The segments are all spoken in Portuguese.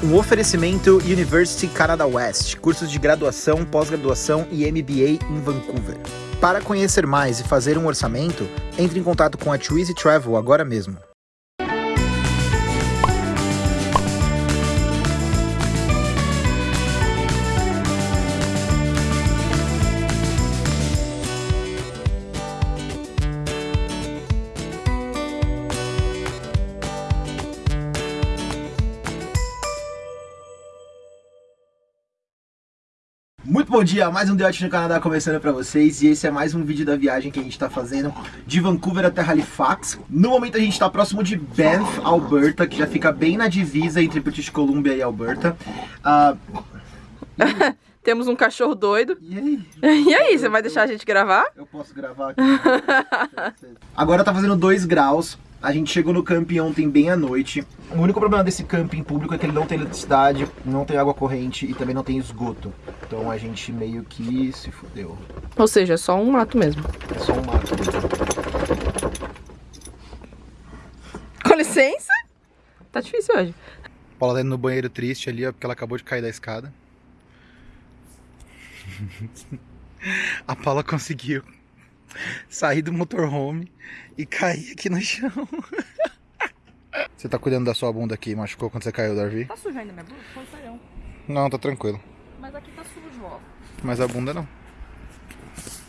Um oferecimento University Canada West, cursos de graduação, pós-graduação e MBA em Vancouver. Para conhecer mais e fazer um orçamento, entre em contato com a Twizy Travel agora mesmo. Muito bom dia, mais um The Watch no Canadá começando pra vocês e esse é mais um vídeo da viagem que a gente tá fazendo de Vancouver até Halifax. No momento a gente tá próximo de Banff, Alberta, que já fica bem na divisa entre British Columbia e Alberta. Uh... Temos um cachorro doido. E aí? E aí, você vai deixar a gente gravar? Eu posso gravar aqui. Agora tá fazendo 2 graus. A gente chegou no camping ontem bem à noite. O único problema desse camping público é que ele não tem eletricidade, não tem água corrente e também não tem esgoto. Então a gente meio que se fudeu. Ou seja, é só um mato mesmo. É só um mato. Com licença? Tá difícil hoje. Paula tá indo no banheiro triste ali, ó, porque ela acabou de cair da escada. A Paula conseguiu sair do motorhome e cair aqui no chão. Você tá cuidando da sua bunda aqui, machucou quando você caiu, Darvi? Tá sujo ainda minha bunda? Foi. Não, tá tranquilo. Mas aqui tá sujo, ó. Mas a bunda não.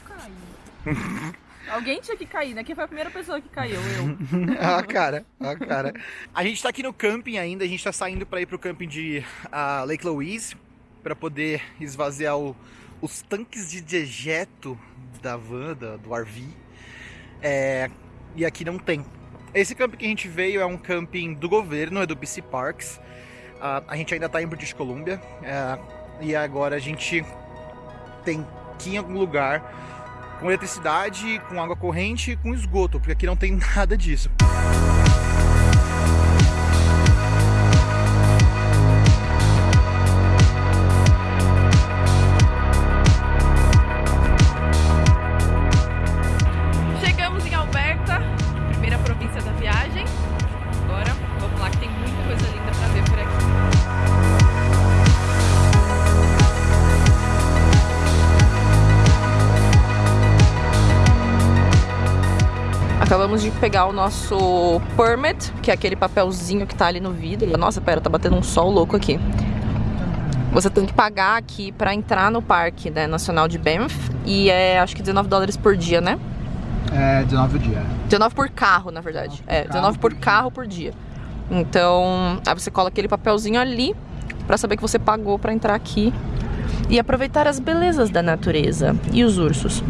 Caiu. Alguém tinha que cair, né? Quem foi a primeira pessoa que caiu? Eu. ah, cara, ah, cara. A gente tá aqui no camping ainda, a gente tá saindo pra ir pro camping de uh, Lake Louise pra poder esvaziar o, os tanques de dejeto da van, da, do RV. É, e aqui não tem. Esse camping que a gente veio é um camping do governo, é do BC Parks. Uh, a gente ainda está em British Columbia. Uh, e agora a gente tem que ir em algum lugar com eletricidade, com água corrente com esgoto, porque aqui não tem nada disso. Acabamos de pegar o nosso permit, que é aquele papelzinho que tá ali no vidro. Nossa, pera, tá batendo um sol louco aqui. Você tem que pagar aqui pra entrar no Parque né, Nacional de Banff. E é acho que 19 dólares por dia, né? É, 19 por dia. 19 por carro, na verdade. 19 é, 19 por carro por dia. Então, aí você cola aquele papelzinho ali pra saber que você pagou pra entrar aqui e aproveitar as belezas da natureza e os ursos.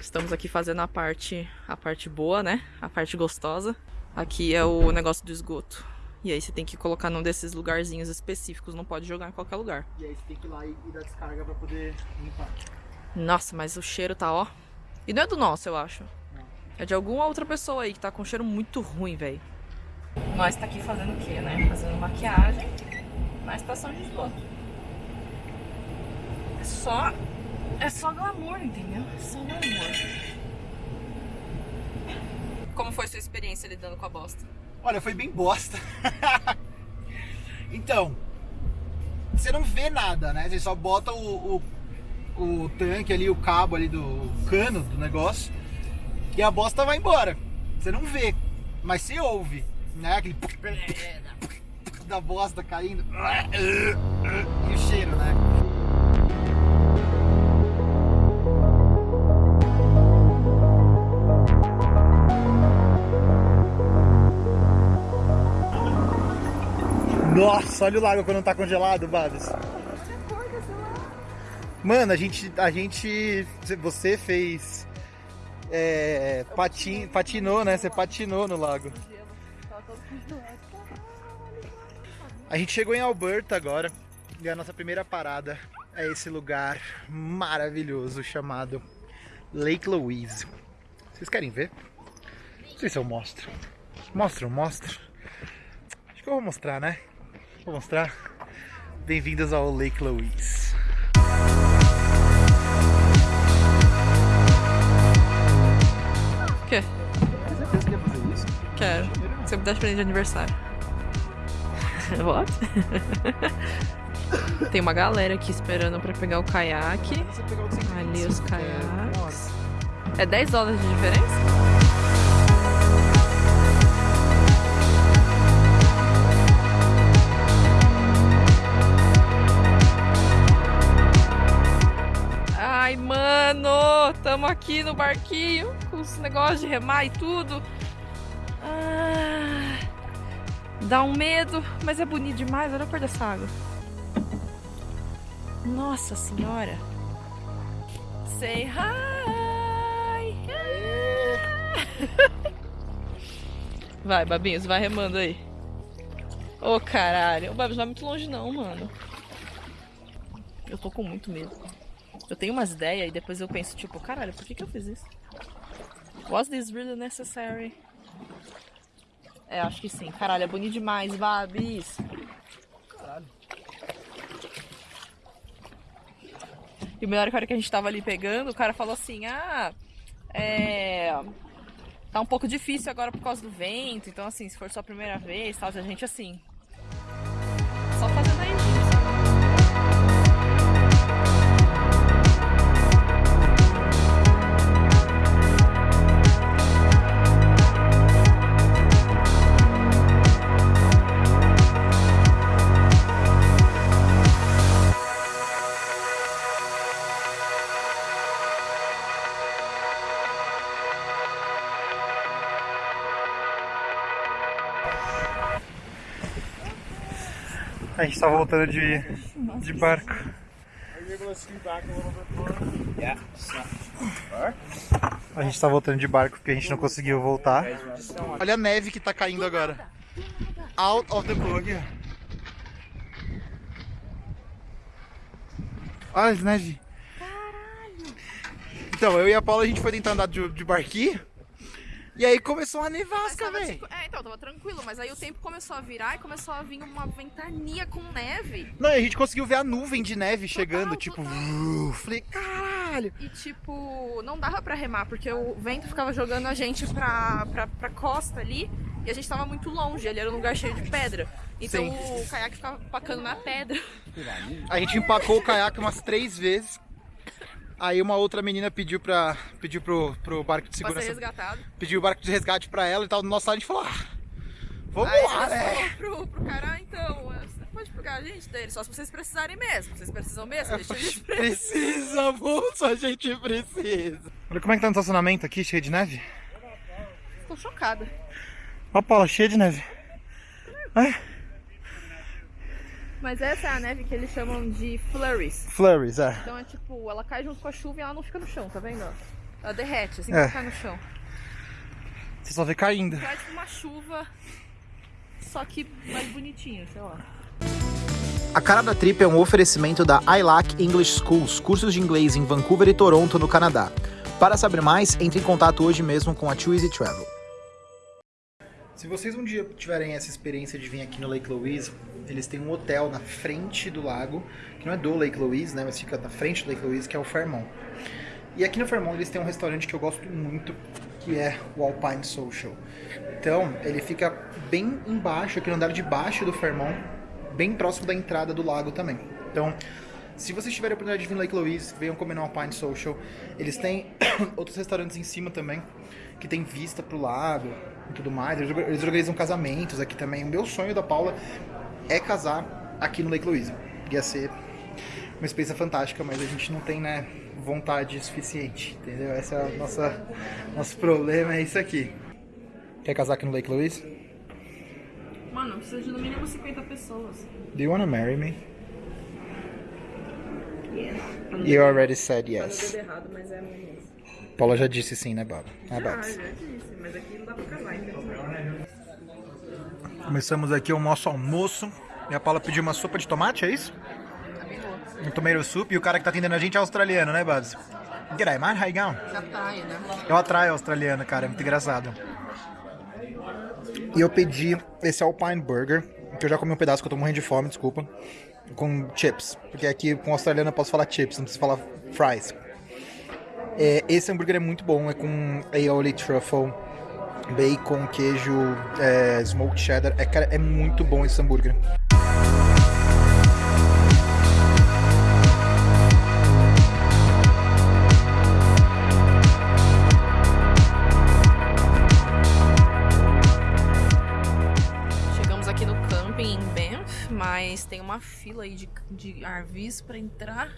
Estamos aqui fazendo a parte, a parte boa, né? A parte gostosa. Aqui é o negócio do esgoto. E aí você tem que colocar num desses lugarzinhos específicos, não pode jogar em qualquer lugar. E aí você tem que ir lá e, dar descarga pra poder limpar. Nossa, mas o cheiro tá, ó. E não é do nosso, eu acho. Não. É de alguma outra pessoa aí que tá com um cheiro muito ruim, velho. Nós tá aqui fazendo o quê, né? Fazendo maquiagem na estação de esgoto. É só é só glamour, entendeu? É só glamour. Como foi sua experiência lidando com a bosta? Olha, foi bem bosta. então, você não vê nada, né? Você só bota o, o, o tanque ali, o cabo ali do cano do negócio e a bosta vai embora. Você não vê, mas você ouve, né? Aquele da bosta caindo e o cheiro, né? Nossa, olha o lago quando tá congelado, Babs. Mano, a gente, a gente, você fez, é, patin, patinou, né? Você patinou no lago. A gente chegou em Alberta agora e a nossa primeira parada é esse lugar maravilhoso chamado Lake Louise. Vocês querem ver? Não sei se eu mostro. Mostro, mostro. Acho que eu vou mostrar, né? Vou mostrar. Bem-vindos ao Lake Louise. Quer? Você quer fazer isso? Quero. Você me dá de presente de aniversário. What? Tem uma galera aqui esperando pra pegar o caiaque. Ali os caiaques. É 10 dólares de diferença? Tamo aqui no barquinho com os negócios de remar e tudo. Ah, dá um medo, mas é bonito demais. Olha a cor dessa água. Nossa senhora! Say hi! Vai, Babinhos, vai remando aí. Ô caralho, o Babs não vai muito longe não, mano. Eu tô com muito medo. Eu tenho umas ideias e depois eu penso, tipo, caralho, por que, que eu fiz isso? Was this really necessary? É, acho que sim. Caralho, é bonito demais, Babis. Caralho. E o melhor hora que a gente tava ali pegando, o cara falou assim, ah, é. Tá um pouco difícil agora por causa do vento, então assim, se for sua primeira vez, tal, a gente assim. A gente tá voltando de, de barco. A gente tá voltando de barco porque a gente não conseguiu voltar. Olha a neve que tá caindo agora. Out of the ó. Olha a neve. Então, eu e a Paula a gente foi tentar andar de, de barquinho. E aí começou uma nevasca, velho. tipo, é, então, tava tranquilo, mas aí o tempo começou a virar e começou a vir uma ventania com neve. Não, e a gente conseguiu ver a nuvem de neve chegando, tipo. total. falei, caralho. E tipo, não dava pra remar, porque o vento ficava jogando a gente pra, pra, pra costa ali. E a gente tava muito longe, ali era um lugar cheio de pedra. Então Sim. o caiaque ficava pacando na pedra. A gente empacou o caiaque umas três vezes. Aí uma outra menina pediu pra. pediu pro, pro barco de Pra ser segurança. resgatado. Pediu o barco de resgate pra ela e tal. Do nosso lado a gente falou, ah, vamos Aí lá, né? pro, pro cara, "Ah, então, você pode pegar a gente dele, só se vocês precisarem mesmo. Vocês precisam mesmo, deixa a gente preso. Precisa, moço, a gente precisa. Olha como é que tá no estacionamento aqui, cheio de neve. Tô chocada. Ó, Paula, cheia de neve. Ai, Mas essa é a neve que eles chamam de flurries. flurries, é. Então é tipo, ela cai junto com a chuva e ela não fica no chão, tá vendo? Ela derrete, assim É. que cai no chão. Você só vê caindo. Cai tipo uma chuva, só que mais bonitinha, sei lá. A cara da trip é um oferecimento da ILAC English Schools, cursos de inglês em Vancouver e Toronto, no Canadá. Para saber mais, entre em contato hoje mesmo com a Too Easy Travel. Se vocês um dia tiverem essa experiência de vir aqui no Lake Louise, eles têm um hotel na frente do lago, que não é do Lake Louise, né, mas fica na frente do Lake Louise, que é o Fairmont. E aqui no Fairmont eles têm um restaurante que eu gosto muito, que é o Alpine Social. Então, ele fica bem embaixo, aqui no andar de baixo do Fairmont, bem próximo da entrada do lago também. Então, se vocês tiverem a oportunidade de vir no Lake Louise, venham comer no Alpine Social. Eles têm outros restaurantes em cima também, que tem vista pro lago e tudo mais. Eles eles organizam casamentos aqui também. O meu sonho da Paula é casar aqui no Lake Louise. Ia ser uma experiência fantástica, mas a gente não tem, né, vontade suficiente, entendeu? Esse é o nossa, nosso problema, é isso aqui. Quer casar aqui no Lake Louise? Mano, precisa de no mínimo 50 pessoas. Do you wanna marry me? You already said yes. errado, mas é. Paula já disse sim, né, Baba? É, Ah, Babs. já disse, mas aqui não dá pra casar, infelizmente. Começamos aqui o nosso almoço. E a Paula pediu uma sopa de tomate, é isso? Um tomato soup. E o cara que tá atendendo a gente é australiano, né, Babs? G'day, man. How you going? Praia, né? Eu atraio australiano, cara. É muito engraçado. E eu pedi esse Alpine Burger, que eu já comi um pedaço, que eu tô morrendo de fome, desculpa. Com chips. Porque aqui com australiano eu posso falar chips, não preciso falar fries. É, esse hambúrguer é muito bom, é com aioli truffle, bacon, queijo, é, smoked cheddar. É, cara, é muito bom esse hambúrguer. Mas tem uma fila aí de, de RVs pra entrar.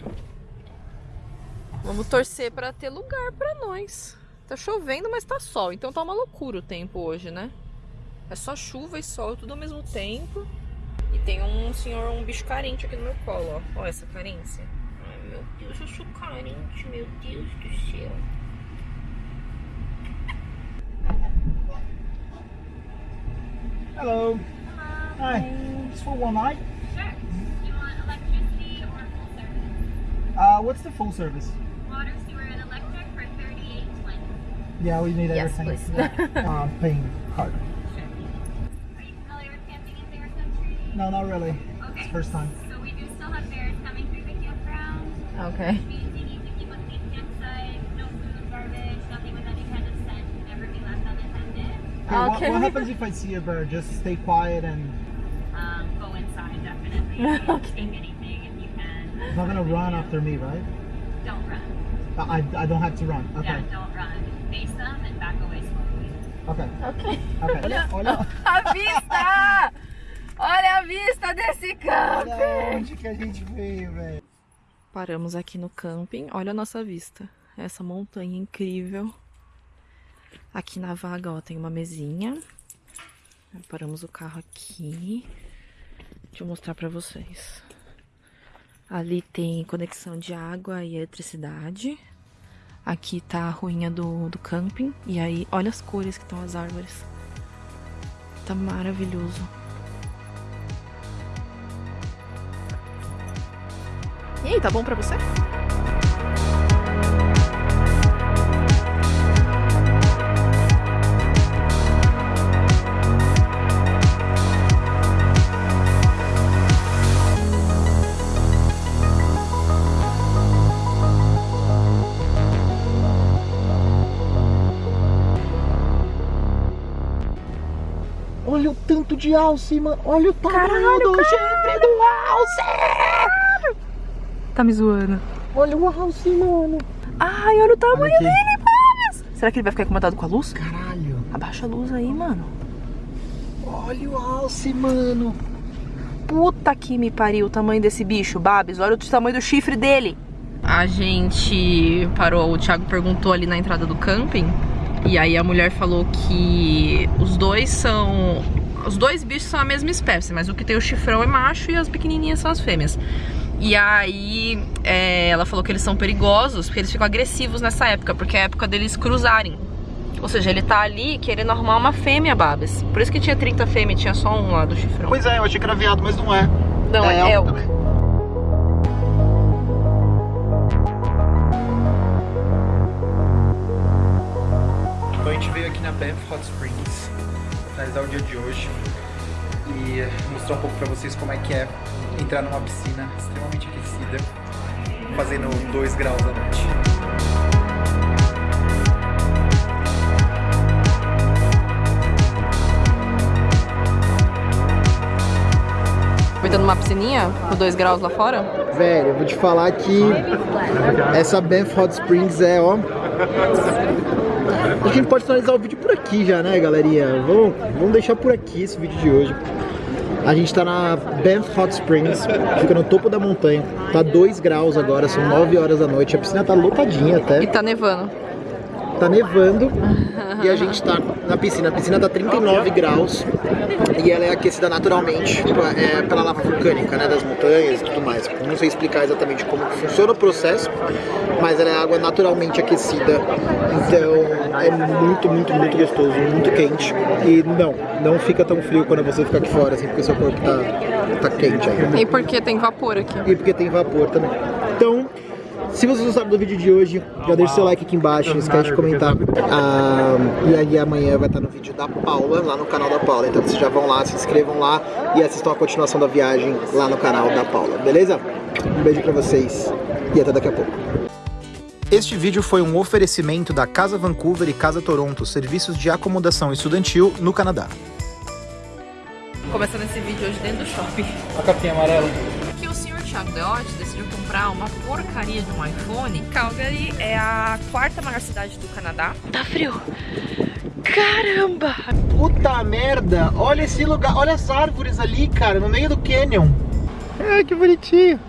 Vamos torcer pra ter lugar pra nós. Tá chovendo, mas tá sol, então tá uma loucura o tempo hoje, né? É só chuva e sol tudo ao mesmo tempo. E tem um senhor, um bicho carente aqui no meu colo, ó. Ó essa carência. Ai, meu Deus, eu sou carente, meu Deus do céu. Hello. Hi. Just for one night. Sure. Do you want electricity or full service? Uh, what's the full service? Yeah, we need Yes, everything. please. Yeah. um, paying card. Are you familiar with camping in Bear Country? No, not really. Okay. It's first time. So we do still have bears coming through the campground. Okay. Which means you need to keep a clean campsite, no food, garbage, nothing with any kind of scent can ever be left unattended. Okay, what, what happens if I see a bear? Just stay quiet and Um, go inside definitely. Okay. take anything if you can. it's not gonna run after me, right? Don't run. I, I, I don't have to run. Okay. Yeah, Ok. Okay. Olha- Olha, A vista! Olha a vista desse olha camping! onde que a gente veio, velho. Paramos aqui no camping. Olha a nossa vista. Essa montanha incrível. Aqui na vaga, ó, tem uma mesinha. Paramos o carro aqui. Deixa eu mostrar pra vocês. Ali tem conexão de água e eletricidade. Aqui tá a ruinha do, do camping. E aí, olha as cores que estão as árvores. Tá maravilhoso. E aí, tá bom pra você? Olha o tanto de alce, mano. Olha o tamanho do chifre do alce. Tá me zoando. Olha o alce, mano. Ai, olha o tamanho Olha dele, Babs! Será que ele vai ficar incomodado com a luz? Caralho. Abaixa a luz aí, mano. Olha o alce, mano. Puta que me pariu o tamanho desse bicho, Babs. Olha o tamanho do chifre dele. A gente parou, o Thiago perguntou ali na entrada do camping. E aí a mulher falou que os dois são. Os dois bichos são a mesma espécie, mas o que tem o chifrão é macho e as pequenininhas são as fêmeas. E aí é, ela falou que eles são perigosos porque eles ficam agressivos nessa época, porque é a época deles cruzarem. Ou seja, ele tá ali querendo arrumar uma fêmea, Babas. Por isso que tinha 30 fêmeas, tinha só um lá do chifrão. Pois é, eu achei que era viado, mas não é. Não, é, El. também. Na Banff Hot Springs finalizar o dia de hoje e mostrar um pouco pra vocês como é que é entrar numa piscina extremamente aquecida, fazendo 2 graus à noite. Aproveitando uma piscininha, com 2 graus lá fora. Velho, eu vou te falar que essa Banff Hot Springs é, ó. Acho que a gente pode finalizar o vídeo por aqui já, né, galerinha? Vamos, vamos deixar por aqui esse vídeo de hoje. A gente tá na Banff Hot Springs, fica no topo da montanha. Tá 2 graus agora, são 9 horas da noite. A piscina tá lotadinha até. E tá nevando. Tá nevando e a gente tá na piscina. A piscina tá 39 graus e ela é aquecida naturalmente tipo, é, pela lava vulcânica, né, das montanhas e tudo mais. Não sei explicar exatamente como funciona o processo, mas ela é água naturalmente aquecida. Então é muito, muito, muito gostoso, muito quente. E não, não fica tão frio quando você fica aqui fora, assim, porque seu corpo tá, tá quente ainda. E porque tem vapor aqui. E porque tem vapor também. Então, se vocês gostaram do vídeo de hoje, já deixa seu like aqui embaixo, não esquece de comentar. Ah, e aí amanhã vai estar no vídeo da Paula, lá no canal da Paula. Então vocês já vão lá, se inscrevam lá e assistam a continuação da viagem lá no canal da Paula, beleza? Um beijo pra vocês e até daqui a pouco. Este vídeo foi um oferecimento da Casa Vancouver e Casa Toronto, serviços de acomodação estudantil no Canadá. Começando esse vídeo hoje dentro do shopping. A capinha amarela. que o senhor Thiago Deotti decidiu comprar uma porcaria de um iPhone. Calgary é a quarta maior cidade do Canadá. Tá frio. Caramba! Puta merda! Olha esse lugar, olha as árvores ali, cara, no meio do canyon. Ai, que bonitinho.